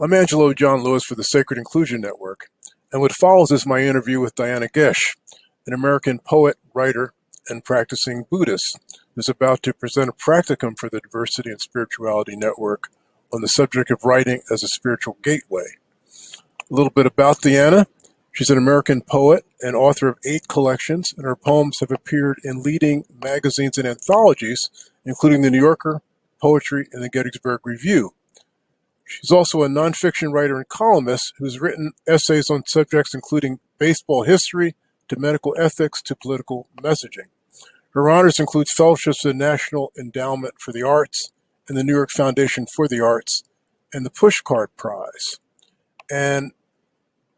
I'm Angelo John Lewis for the Sacred Inclusion Network, and what follows is my interview with Diana Gish, an American poet, writer, and practicing Buddhist, who's about to present a practicum for the Diversity and Spirituality Network on the subject of writing as a spiritual gateway. A little bit about Diana. She's an American poet and author of eight collections, and her poems have appeared in leading magazines and anthologies, including The New Yorker, Poetry, and the Gettysburg Review. She's also a nonfiction writer and columnist who's written essays on subjects including baseball history to medical ethics to political messaging. Her honors include fellowships in the National Endowment for the Arts and the New York Foundation for the Arts and the Pushcart Prize. And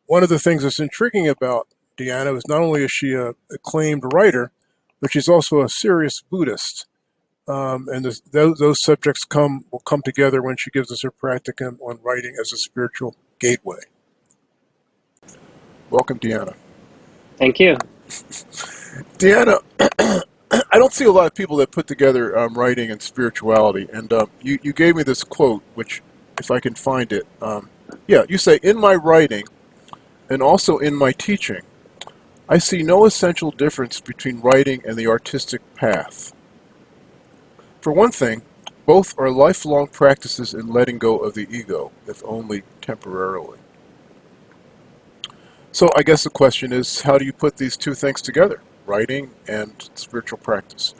one of the things that's intriguing about Deanna is not only is she a acclaimed writer, but she's also a serious Buddhist. Um, and this, those, those subjects come will come together when she gives us her practicum on writing as a spiritual gateway. Welcome, Deanna. Thank you. Deanna, I don't see a lot of people that put together um, writing and spirituality. And um, you, you gave me this quote, which, if I can find it, um, yeah, you say, In my writing and also in my teaching, I see no essential difference between writing and the artistic path. For one thing, both are lifelong practices in letting go of the ego, if only temporarily. So I guess the question is, how do you put these two things together, writing and spiritual practice?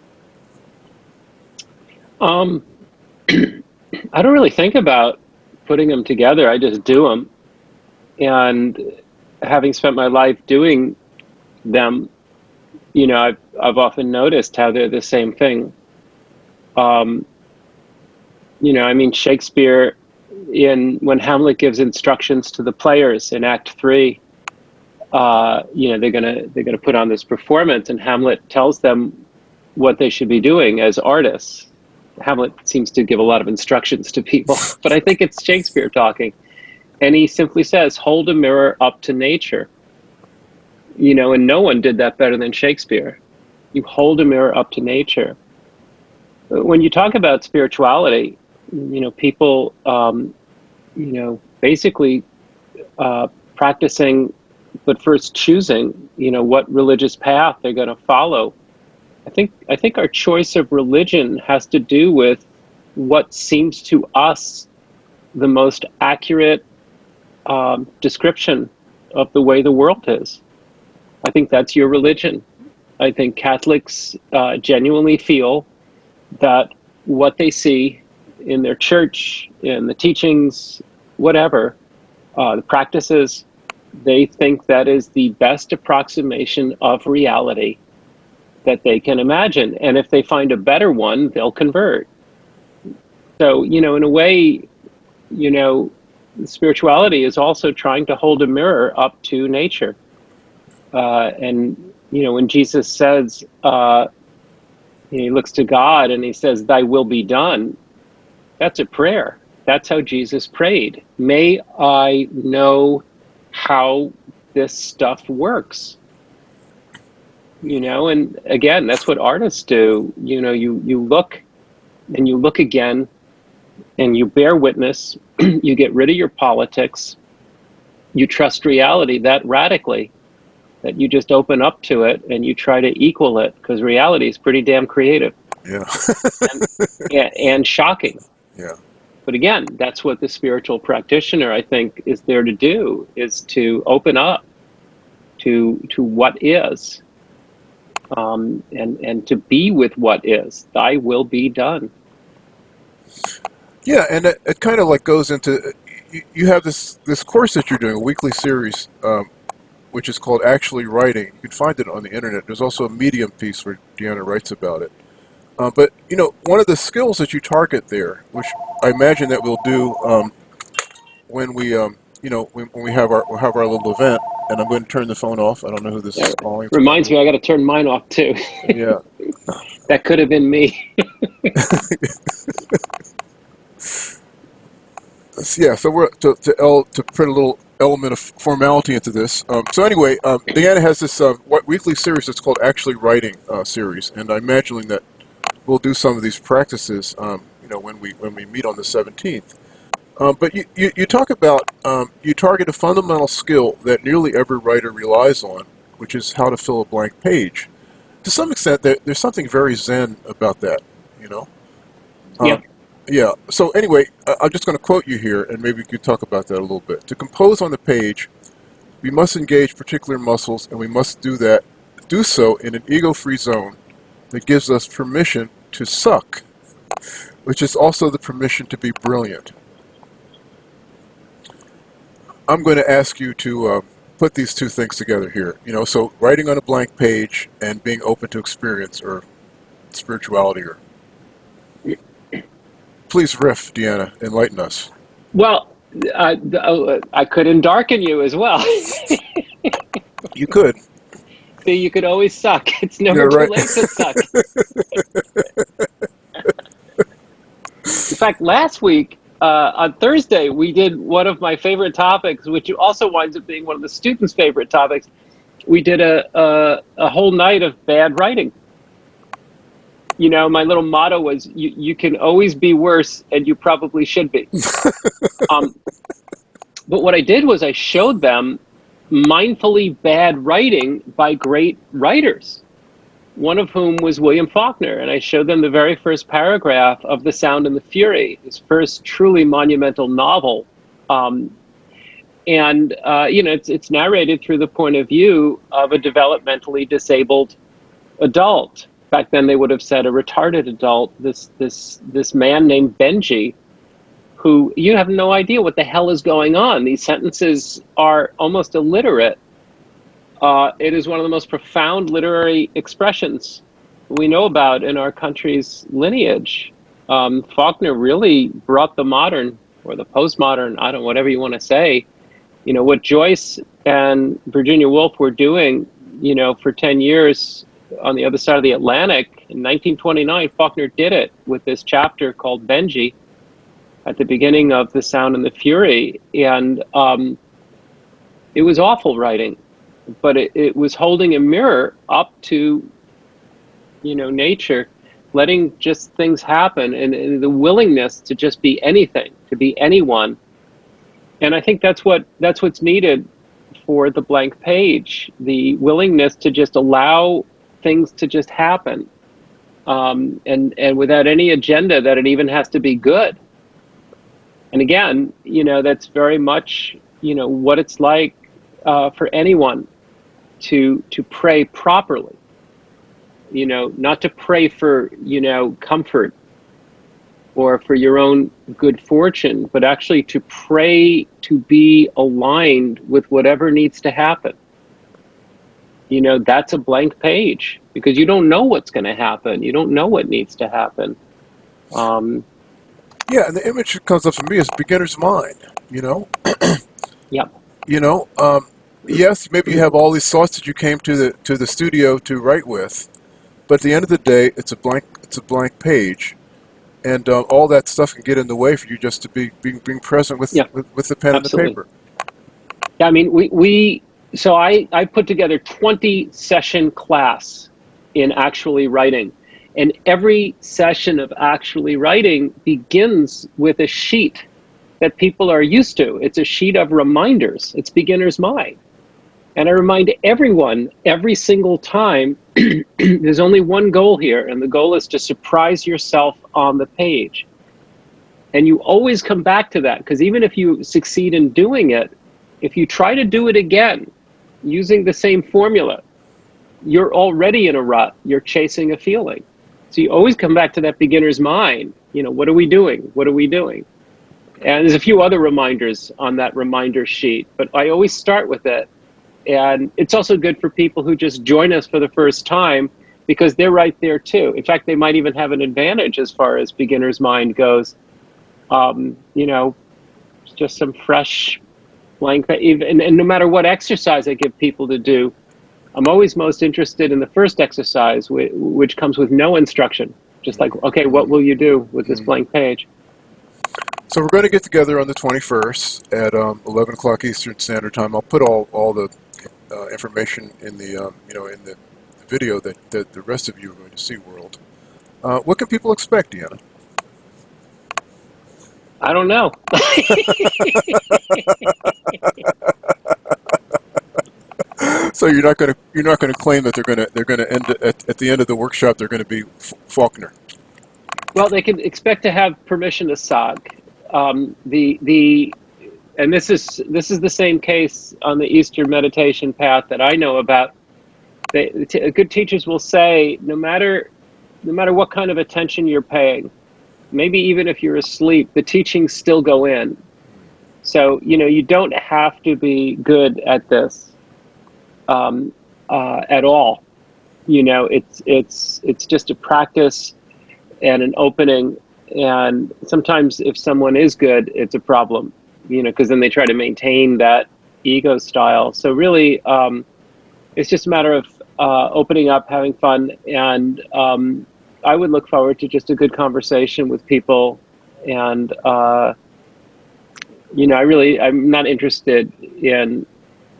Um, I don't really think about putting them together. I just do them. And having spent my life doing them, you know, I've, I've often noticed how they're the same thing um, you know, I mean, Shakespeare, in when Hamlet gives instructions to the players in Act Three, uh, you know, they're gonna they're gonna put on this performance, and Hamlet tells them what they should be doing as artists. Hamlet seems to give a lot of instructions to people, but I think it's Shakespeare talking, and he simply says, "Hold a mirror up to nature." You know, and no one did that better than Shakespeare. You hold a mirror up to nature when you talk about spirituality, you know, people, um, you know, basically uh, practicing, but first choosing, you know, what religious path they're going to follow. I think I think our choice of religion has to do with what seems to us the most accurate um, description of the way the world is. I think that's your religion. I think Catholics uh, genuinely feel that what they see in their church, in the teachings, whatever, uh, the practices, they think that is the best approximation of reality that they can imagine. And if they find a better one, they'll convert. So, you know, in a way, you know, spirituality is also trying to hold a mirror up to nature. Uh, and, you know, when Jesus says, uh, he looks to God and he says, Thy will be done. That's a prayer. That's how Jesus prayed. May I know how this stuff works. You know, and again, that's what artists do. You know, you you look and you look again and you bear witness, you get rid of your politics, you trust reality that radically that you just open up to it and you try to equal it because reality is pretty damn creative. Yeah. and, yeah, and shocking. Yeah. But again, that's what the spiritual practitioner I think is there to do is to open up to to what is. Um, and and to be with what is. Thy will be done. Yeah, and it, it kind of like goes into you, you have this this course that you're doing, a weekly series um, which is called Actually Writing. You can find it on the internet. There's also a Medium piece where Deanna writes about it. Uh, but, you know, one of the skills that you target there, which I imagine that we'll do um, when we, um, you know, when, when, we have our we'll have our little event, and I'm going to turn the phone off. I don't know who this yeah, is calling. Reminds me, I got to turn mine off too. yeah. that could have been me. yeah, so we're to to, L, to put a little element of formality into this. Um, so anyway, um, Deanna has this uh, weekly series that's called Actually Writing uh, series, and I'm imagining that we'll do some of these practices, um, you know, when we when we meet on the 17th. Um, but you, you, you talk about um, you target a fundamental skill that nearly every writer relies on, which is how to fill a blank page. To some extent, there, there's something very zen about that, you know. Um, Yeah. Yeah. So anyway, I'm just going to quote you here, and maybe we could talk about that a little bit. To compose on the page, we must engage particular muscles, and we must do that, do so in an ego-free zone that gives us permission to suck, which is also the permission to be brilliant. I'm going to ask you to uh, put these two things together here. You know, so writing on a blank page and being open to experience or spirituality or please riff deanna enlighten us Well, uh, uh, I could darken you as well. you could See, you could always suck. It's never Yeah, too right. late to suck. In fact, last week uh, on Thursday, we did one of my favorite topics, which also winds up being one of the students' favorite topics. We did a, a, a whole night of bad writing. You know, my little motto was you, you can always be worse, and you probably should be. um, but what I did was I showed them mindfully bad writing by great writers, one of whom was William Faulkner. And I showed them the very first paragraph of The Sound and the Fury, his first truly monumental novel. Um, and, uh, you know, it's, it's narrated through the point of view of a developmentally disabled adult. Back then, they would have said a retarded adult. This, this, this man named Benji, who you have no idea what the hell is going on. These sentences are almost illiterate. Uh, it is one of the most profound literary expressions we know about in our country's lineage. Um, Faulkner really brought the modern or the postmodern, I don't know, whatever you want to say. You know, what Joyce and Virginia Woolf were doing, you know, for 10 years on the other side of the Atlantic in 1929, Faulkner did it with this chapter called Benji at the beginning of The Sound and the Fury. And um, it was awful writing, but it, it was holding a mirror up to, you know, nature, letting just things happen and, and the willingness to just be anything, to be anyone. And I think that's what that's what's needed for the blank page, the willingness to just allow things to just happen. Um, and, and without any agenda that it even has to be good and again, you know, that's very much, you know, what it's like uh, for anyone to to pray properly. You know, not to pray for, you know, comfort or for your own good fortune, but actually to pray to be aligned with whatever needs to happen. You know, that's a blank page because you don't know what's going to happen. You don't know what needs to happen. Um, yeah and the image that comes up for me is beginner's mind you know yep. you know um, yes maybe you have all these thoughts that you came to the to the studio to write with but at the end of the day it's a blank it's a blank page and uh, all that stuff can get in the way for you just to be being, being present with, Yeah. with with the pen Absolutely. and the paper Yeah, I mean, we, we so I, I put together 20 session class in actually writing. And every session of actually writing begins with a sheet that people are used to. It's a sheet of reminders. It's beginner's mind. And I remind everyone every single time there's only one goal here, and the goal is to surprise yourself on the page. And you always come back to that because even if you succeed in doing it, if you try to do it again using the same formula, you're already in a rut. You're chasing a feeling. So you always come back to that beginner's mind. You know, what are we doing? What are we doing? And there's a few other reminders on that reminder sheet, but I always start with it. And it's also good for people who just join us for the first time because they're right there too. In fact, they might even have an advantage as far as beginner's mind goes. Um, you know, just some fresh blank, and, and no matter what exercise I give people to do, I'm always most interested in the first exercise, which, comes with no instruction. Just like, okay, what will you do with this blank page? So we're going to get together on the 21st at um, 11 o'clock Eastern Standard Time. I'll put all, all the uh, information in the um, you know in the, the video that, that the rest of you are going to see. World. Uh, what can people expect, Deanna? I don't know. So you're not going to you're not going to claim that they're going to they're going to end at, at the end of the workshop they're going to be F- Faulkner. well, they can expect to have permission to SOG. Um, the the and this is this is the same case on the Eastern meditation path that I know about. They, t- good teachers will say, no matter no matter what kind of attention you're paying, maybe even if you're asleep, the teachings still go in. So you know you don't have to be good at this um, uh, at all. You know, it's it's it's just a practice and an opening. And sometimes, if someone is good, it's a problem. You know, because then they try to maintain that ego style. So really, um, it's just a matter of uh, opening up, having fun, and um, I would look forward to just a good conversation with people. And uh, you know, I really, I'm not interested in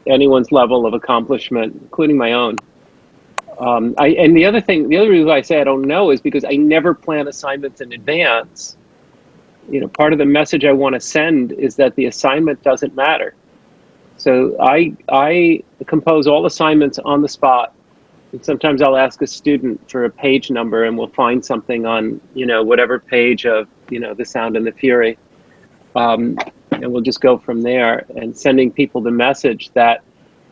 anyone's level of accomplishment, including my own. Um, I, and the other thing, the other reason I say I don't know is because I never plan assignments in advance. You know, part of the message I want to send is that the assignment doesn't matter. So I I compose all assignments on the spot. And sometimes I'll ask a student for a page number, and we'll find something on you know whatever page of you know the Sound and the Fury. Um, and we'll just go from there. And sending people the message that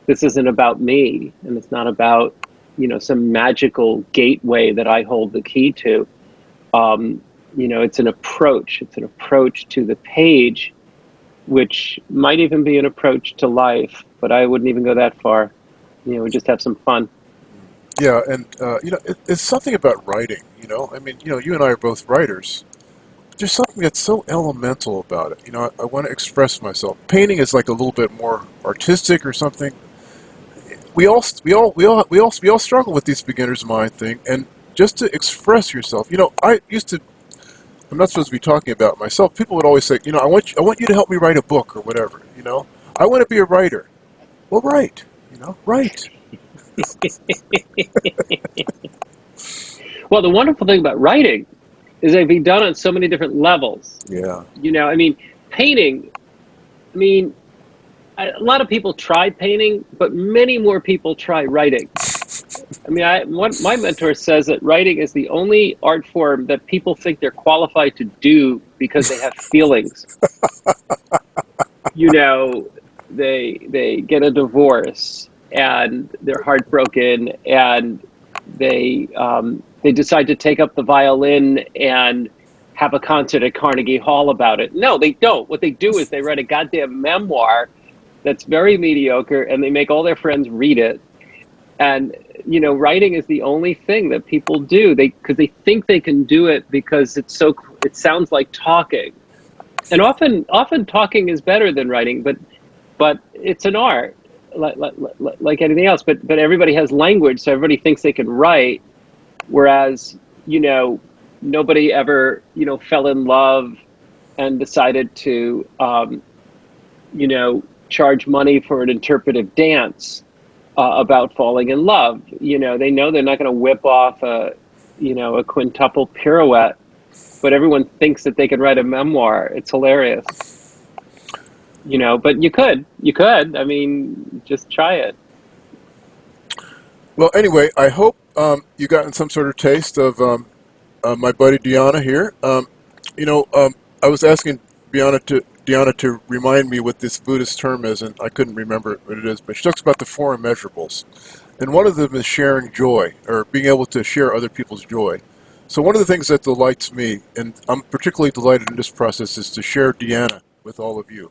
this isn't about me and it's not about you know some magical gateway that i hold the key to. Um, you know it's an approach. It's an approach to the page which might even be an approach to life but i wouldn't even go that far. You know we just have some fun Yeah, and uh, you know it, it's something about writing. You know, I mean, you know, you and I are both writers. There's something that's so elemental about it. You know, I, I want to express myself. Painting is like a little bit more artistic or something. We all we all we all we all we all struggle with these beginner's mind thing, and just to express yourself. You know, I used to. I'm not supposed to be talking about myself. People would always say, you know, I want you, I want you to help me write a book or whatever. You know, I want to be a writer. Well, write. You know, write. well the wonderful thing about writing is it can be done on so many different levels. Yeah. you know i mean painting i mean a lot of people try painting but many more people try writing. I mean I, one, my mentor says that writing is the only art form that people think they're qualified to do because they have feelings. You know they they get a divorce and they're heartbroken and they um, they decide to take up the violin and have a concert at Carnegie Hall about it. No, they don't. What they do is they write a goddamn memoir that's very mediocre and they make all their friends read it. And you know, writing is the only thing that people do. They because they think they can do it because it's so it sounds like talking. And often often talking is better than writing, but but it's an art like, like, like anything else. But but everybody has language, so everybody thinks they can write whereas you know nobody ever you know fell in love and decided to um, you know charge money for an interpretive dance uh, about falling in love you know they know they're not going to whip off a you know a quintuple pirouette but everyone thinks that they can write a memoir it's hilarious you know but you could you could i mean just try it Well, anyway, I hope um, you gotten some sort of taste of um, uh, my buddy Deanna here. Um, you know, um, I was asking Deanna to Deanna to remind me what this Buddhist term is, and I couldn't remember what it is. But she talks about the four immeasurables, and one of them is sharing joy or being able to share other people's joy. So one of the things that delights me, and I'm particularly delighted in this process, is to share Deanna with all of you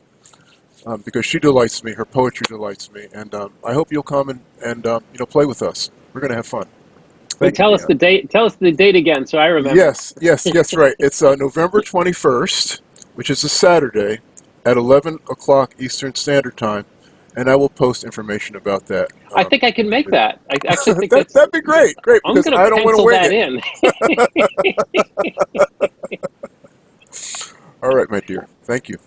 um, because she delights me. Her poetry delights me, and um, I hope you'll come and, and um, you know play with us. We're going to have fun. Wait, Thank tell you, us the date tell us the date again so i remember Yes, yes, yes, right. It's uh, November 21st, which is a Saturday at 11 o'clock Eastern Standard Time, and I will post information about that. I um, think I can make that. I actually think that, that's. that'd be great, great, I'm because going I to don't want to pencil that in. All right, my dear. Thank you.